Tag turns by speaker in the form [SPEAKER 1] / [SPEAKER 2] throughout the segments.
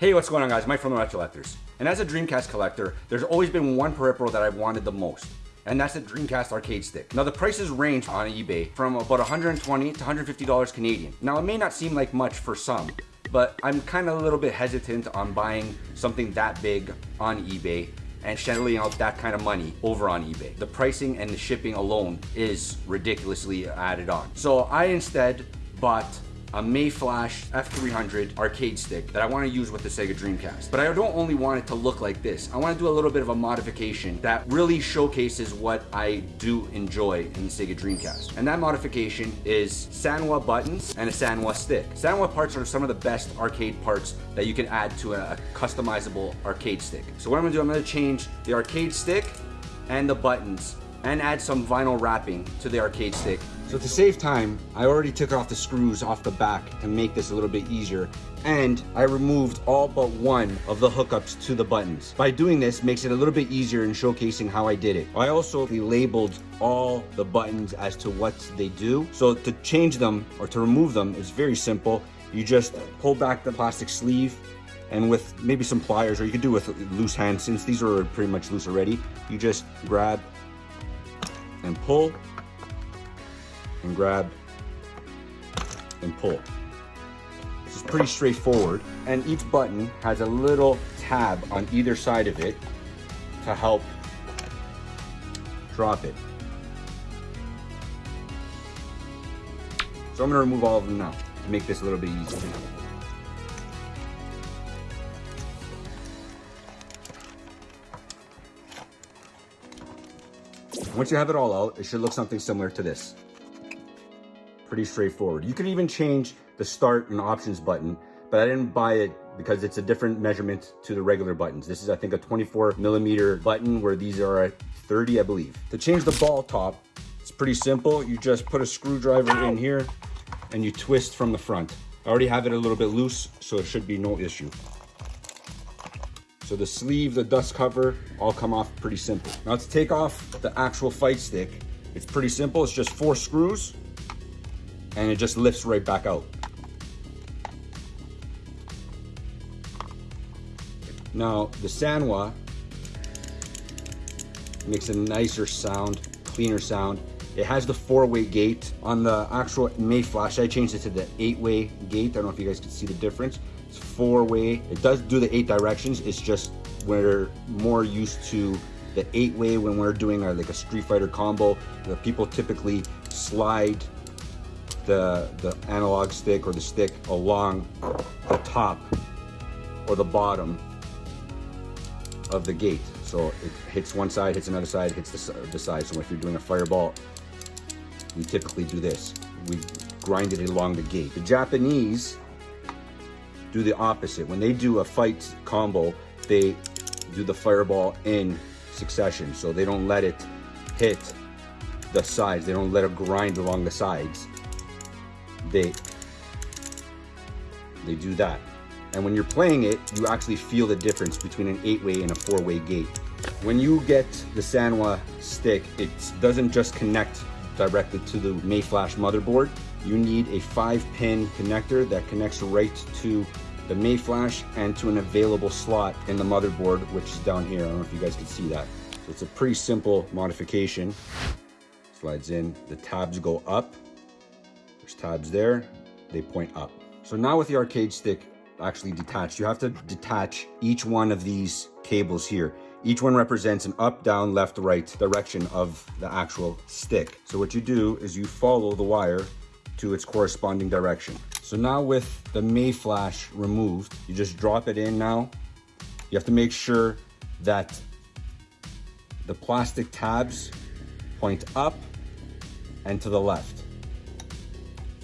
[SPEAKER 1] Hey, what's going on guys? Mike from the Retro Collectors. And as a Dreamcast collector, there's always been one peripheral that I've wanted the most. And that's the Dreamcast arcade stick. Now the prices range on eBay from about 120 to 150 dollars Canadian. Now it may not seem like much for some, but I'm kind of a little bit hesitant on buying something that big on eBay and shelling out that kind of money over on eBay. The pricing and the shipping alone is ridiculously added on. So I instead bought a Mayflash F300 arcade stick that I want to use with the Sega Dreamcast. But I don't only want it to look like this. I want to do a little bit of a modification that really showcases what I do enjoy in the Sega Dreamcast. And that modification is Sanwa buttons and a Sanwa stick. Sanwa parts are some of the best arcade parts that you can add to a, customizable arcade stick. So what I'm gonna do, I'm gonna change the arcade stick and the buttons and add some vinyl wrapping to the arcade stick. So to save time, I already took off the screws off the back to make this a little bit easier and I removed all but one of the hookups to the buttons. By doing this makes it a little bit easier in showcasing how I did it. I also labeled all the buttons as to what they do. So to change them or to remove them is very simple. You just pull back the plastic sleeve and with maybe some pliers or you could do with loose hands since these are pretty much loose already. You just grab and pull and grab and pull. This is pretty straightforward and each button has a little tab on either side of it to help drop it. So I'm gonna remove all of them now to make this a little bit easier. Once you have it all out, it should look something similar to this. Pretty straightforward. You could even change the start and options button, but I didn't buy it because it's a different measurement to the regular buttons. This is, I think, a 24 millimeter button where these are at 30, I believe. To change the ball top, it's pretty simple. You just put a screwdriver in here and you twist from the front. I already have it a little bit loose, so it should be no issue. So the sleeve, the dust cover, all come off pretty simple. Now to take off the actual fight stick, it's pretty simple. It's just four screws and it just lifts right back out. Now the Sanwa makes a nicer sound, cleaner sound. It has the four-way gate. On the actual Mayflash, I changed it to the eight-way gate. I don't know if you guys can see the difference. It's four-way. It does do the eight directions. It's just we're more used to the eight-way when we're doing our, like a Street Fighter combo. The people typically slide the, the analog stick or the stick along the top or the bottom of the gate. So it hits one side, hits another side, hits the, the side. So if you're doing a fireball, we typically do this. We grind it along the gate. The Japanese do the opposite. When they do a fight combo, they do the fireball in succession. So they don't let it hit the sides. They don't let it grind along the sides. They, they do that. And when you're playing it, you actually feel the difference between an eight-way and a four-way gate. When you get the Sanwa stick, it doesn't just connect directly to the Mayflash motherboard. You need a five pin connector that connects right to the Mayflash and to an available slot in the motherboard, which is down here. I don't know if you guys can see that. So it's a pretty simple modification. Slides in, the tabs go up. There's tabs there, they point up. So now with the arcade stick actually detached, you have to detach each one of these cables here. Each one represents an up, down, left, right direction of the actual stick. So what you do is you follow the wire to its corresponding direction. So now with the Mayflash removed, you just drop it in now. You have to make sure that the plastic tabs point up and to the left.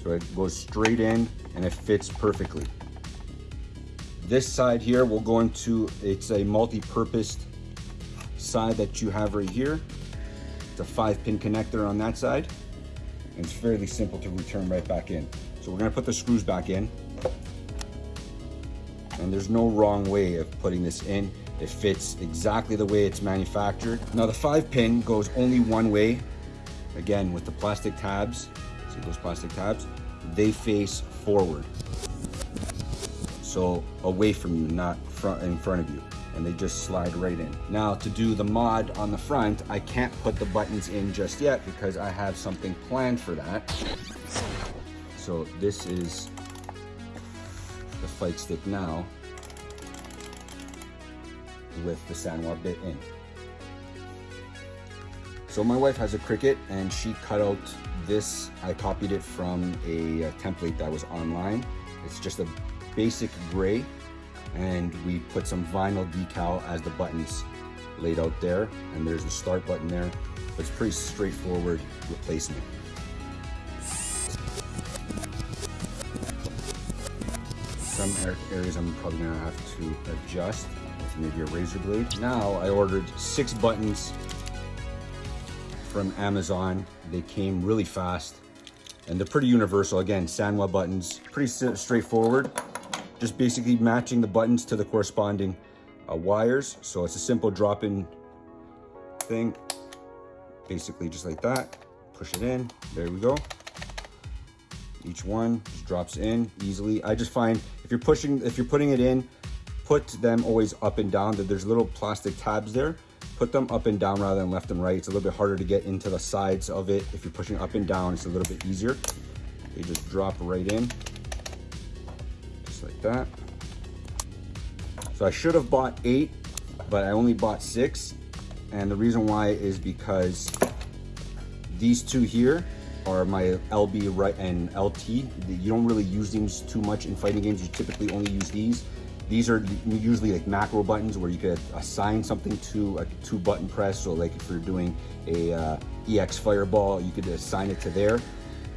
[SPEAKER 1] So it goes straight in and it fits perfectly. This side here will go into, it's a multi-purposed side that you have right here. It's a five pin connector on that side. And it's fairly simple to return right back in. So we're gonna put the screws back in. And there's no wrong way of putting this in. It fits exactly the way it's manufactured. Now the five pin goes only one way. Again, with the plastic tabs, see those plastic tabs? They face forward. So away from you, not front in front of you. And they just slide right in. Now to do the mod on the front, I can't put the buttons in just yet because I have something planned for that. So this is the fight stick now with the Sanwa bit in. So my wife has a Cricut and she cut out this. I copied it from a, a template that was online. It's just a basic gray and we put some vinyl decal as the buttons laid out there and there's a start button there. It's pretty straightforward replacement. Some areas I'm probably gonna have to adjust with maybe a razor blade. Now I ordered six buttons from Amazon. They came really fast and they're pretty universal. Again, Sanwa buttons, pretty straightforward. Just basically matching the buttons to the corresponding uh, wires. So it's a simple drop-in thing. Basically just like that. Push it in, there we go. Each one just drops in easily. I just find if you're pushing, if you're putting it in, put them always up and down. That there's little plastic tabs there put them up and down rather than left and right. It's a little bit harder to get into the sides of it. If you're pushing up and down, it's a little bit easier. They just drop right in, just like that. So I should have bought eight, but I only bought six. And the reason why is because these two here are my LB right and LT. You don't really use these too much in fighting games. You typically only use these. These are usually like macro buttons where you could assign something to a two button press. So like if you're doing a uh, EX fireball, you could assign it to there.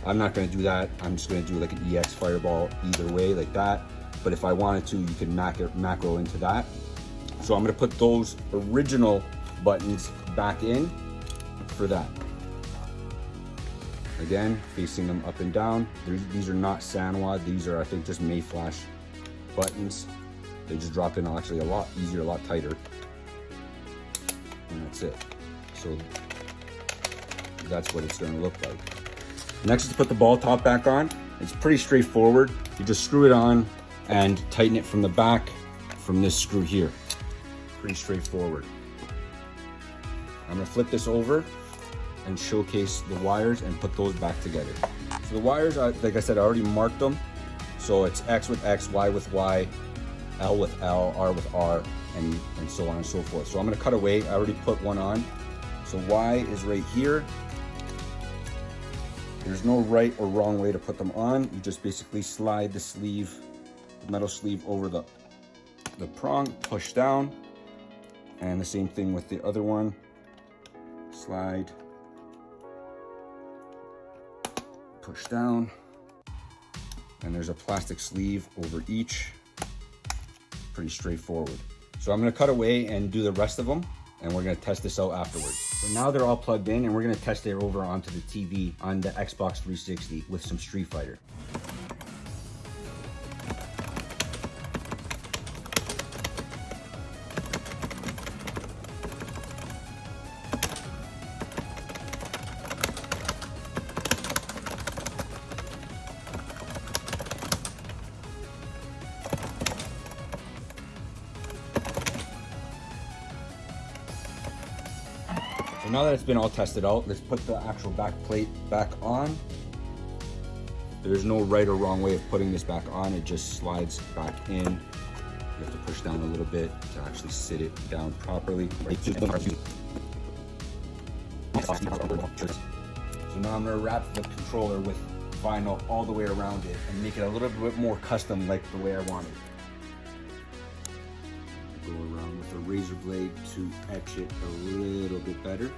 [SPEAKER 1] I'm not gonna do that. I'm just gonna do like an EX fireball either way like that. But if I wanted to, you could macro, macro into that. So I'm gonna put those original buttons back in for that. Again, facing them up and down. These are not Sanwa. These are, I think, just Mayflash buttons. They just drop in actually a lot easier, a lot tighter. And that's it. So that's what it's gonna look like. Next is to put the ball top back on. It's pretty straightforward. You just screw it on and tighten it from the back from this screw here. Pretty straightforward. I'm gonna flip this over and showcase the wires and put those back together. So the wires, like I said, I already marked them. So it's X with X, Y with Y, L with L, R with R, and, and so on and so forth. So I'm gonna cut away, I already put one on. So Y is right here. There's no right or wrong way to put them on. You just basically slide the sleeve, the metal sleeve over the, the prong, push down. And the same thing with the other one. Slide, push down. And there's a plastic sleeve over each pretty straightforward. So I'm gonna cut away and do the rest of them and we're gonna test this out afterwards. So now they're all plugged in and we're gonna test it over onto the TV on the Xbox 360 with some Street Fighter. Now that it's been all tested out, let's put the actual back plate back on. There's no right or wrong way of putting this back on. It just slides back in. You have to push down a little bit to actually sit it down properly. So now I'm gonna wrap the controller with vinyl all the way around it and make it a little bit more custom like the way I want it go around with a razor blade to etch it a little bit better.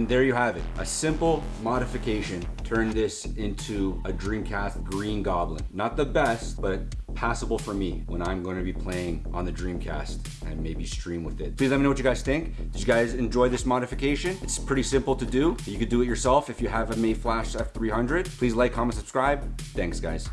[SPEAKER 1] And there you have it, a simple modification turned this into a Dreamcast Green Goblin. Not the best, but passable for me when I'm going to be playing on the Dreamcast and maybe stream with it. Please let me know what you guys think. Did you guys enjoy this modification? It's pretty simple to do. You could do it yourself if you have a Mayflash F300. Please like, comment, subscribe. Thanks guys.